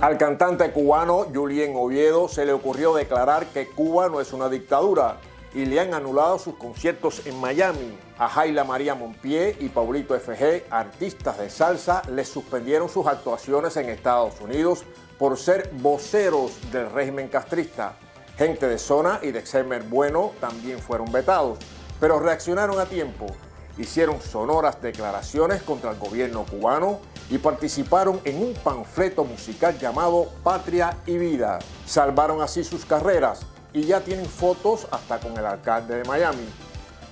Al cantante cubano Julien Oviedo se le ocurrió declarar que Cuba no es una dictadura y le han anulado sus conciertos en Miami. A Jaila María Monpié y Paulito FG, artistas de salsa, les suspendieron sus actuaciones en Estados Unidos por ser voceros del régimen castrista. Gente de Zona y de Xemer Bueno también fueron vetados, pero reaccionaron a tiempo. Hicieron sonoras declaraciones contra el gobierno cubano y participaron en un panfleto musical llamado Patria y Vida. Salvaron así sus carreras y ya tienen fotos hasta con el alcalde de Miami.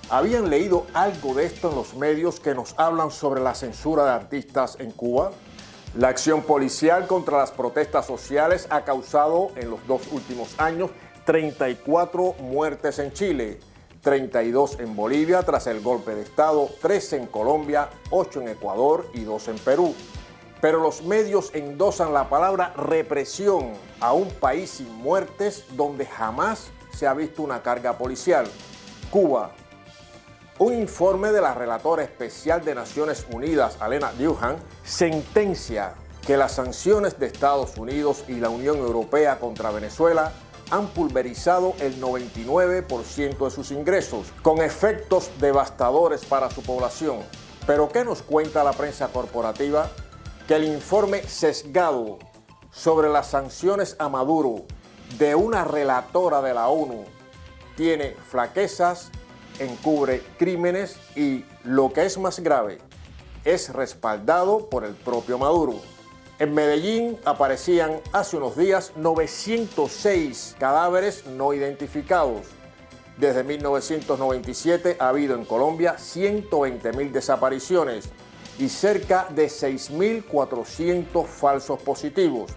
¿Habían leído algo de esto en los medios que nos hablan sobre la censura de artistas en Cuba? La acción policial contra las protestas sociales ha causado en los dos últimos años 34 muertes en Chile, 32 en Bolivia tras el golpe de Estado, 13 en Colombia, 8 en Ecuador y 2 en Perú. Pero los medios endosan la palabra represión a un país sin muertes donde jamás se ha visto una carga policial. Cuba. Un informe de la relatora especial de Naciones Unidas, Alena Duhan, sentencia que las sanciones de Estados Unidos y la Unión Europea contra Venezuela han pulverizado el 99% de sus ingresos, con efectos devastadores para su población. Pero ¿qué nos cuenta la prensa corporativa? que el informe sesgado sobre las sanciones a Maduro de una relatora de la ONU tiene flaquezas, encubre crímenes y, lo que es más grave, es respaldado por el propio Maduro. En Medellín aparecían hace unos días 906 cadáveres no identificados. Desde 1997 ha habido en Colombia 120.000 desapariciones y cerca de 6.400 falsos positivos,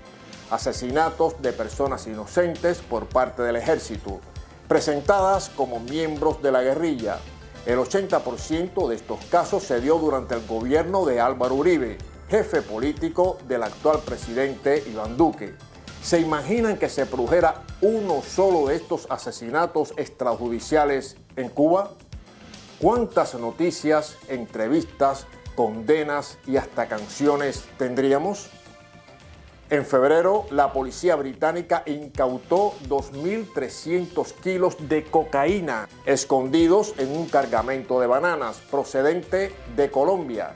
asesinatos de personas inocentes por parte del ejército, presentadas como miembros de la guerrilla. El 80% de estos casos se dio durante el gobierno de Álvaro Uribe, jefe político del actual presidente Iván Duque. ¿Se imaginan que se produjera uno solo de estos asesinatos extrajudiciales en Cuba? ¿Cuántas noticias, entrevistas, condenas y hasta canciones tendríamos? En febrero, la policía británica incautó 2.300 kilos de cocaína escondidos en un cargamento de bananas procedente de Colombia.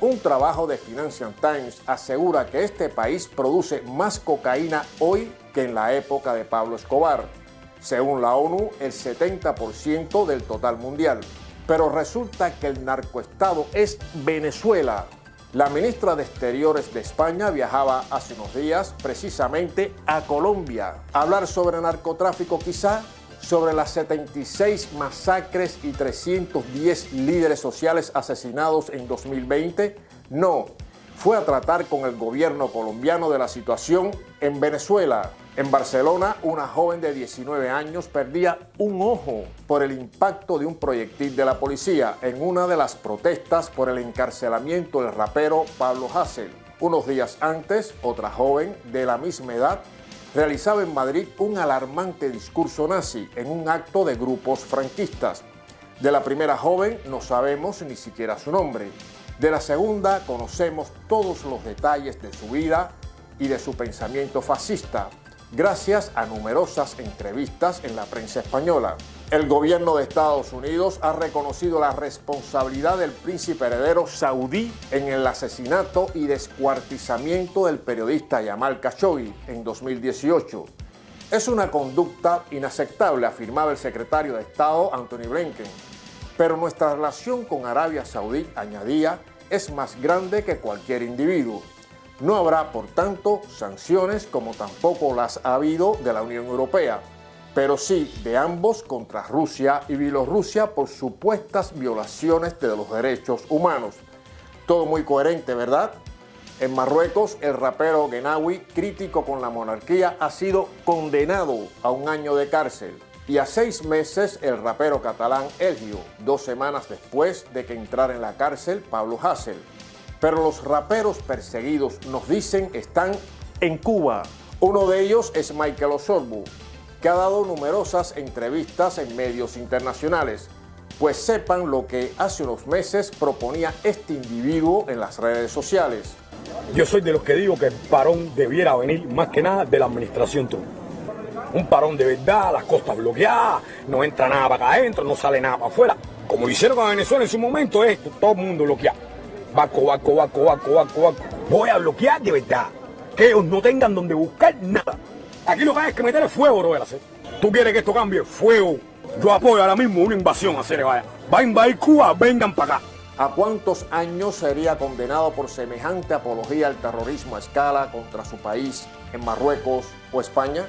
Un trabajo de Financial Times asegura que este país produce más cocaína hoy que en la época de Pablo Escobar. Según la ONU, el 70% del total mundial pero resulta que el narcoestado es Venezuela. La ministra de Exteriores de España viajaba hace unos días precisamente a Colombia. Hablar sobre narcotráfico quizá, sobre las 76 masacres y 310 líderes sociales asesinados en 2020, no, fue a tratar con el gobierno colombiano de la situación en Venezuela. En Barcelona, una joven de 19 años perdía un ojo por el impacto de un proyectil de la policía en una de las protestas por el encarcelamiento del rapero Pablo Hassel. Unos días antes, otra joven de la misma edad realizaba en Madrid un alarmante discurso nazi en un acto de grupos franquistas. De la primera joven no sabemos ni siquiera su nombre. De la segunda conocemos todos los detalles de su vida y de su pensamiento fascista, gracias a numerosas entrevistas en la prensa española. El gobierno de Estados Unidos ha reconocido la responsabilidad del príncipe heredero saudí en el asesinato y descuartizamiento del periodista Yamal Khashoggi en 2018. Es una conducta inaceptable, afirmaba el secretario de Estado Anthony Blinken. Pero nuestra relación con Arabia Saudí, añadía, es más grande que cualquier individuo. No habrá, por tanto, sanciones como tampoco las ha habido de la Unión Europea, pero sí de ambos contra Rusia y Bielorrusia por supuestas violaciones de los derechos humanos. Todo muy coherente, ¿verdad? En Marruecos, el rapero Genawi, crítico con la monarquía, ha sido condenado a un año de cárcel y a seis meses el rapero catalán Elgio, dos semanas después de que entrara en la cárcel Pablo Hassel. Pero los raperos perseguidos, nos dicen, están en Cuba. Uno de ellos es Michael Osorbu, que ha dado numerosas entrevistas en medios internacionales. Pues sepan lo que hace unos meses proponía este individuo en las redes sociales. Yo soy de los que digo que el parón debiera venir más que nada de la administración tú. Un parón de verdad, las costas bloqueadas, no entra nada para acá adentro, no sale nada para afuera. Como hicieron con Venezuela en su momento, es todo el mundo bloqueado. Baco, baco, baco, baco, baco, baco. Voy a bloquear de verdad. Que ellos no tengan donde buscar nada. Aquí lo que hay es que meterle fuego, bro. ¿Tú quieres que esto cambie? Fuego. Yo apoyo ahora mismo una invasión a hacer vaya. Va a invadir Cuba, vengan para acá. ¿A cuántos años sería condenado por semejante apología al terrorismo a escala contra su país en Marruecos o España?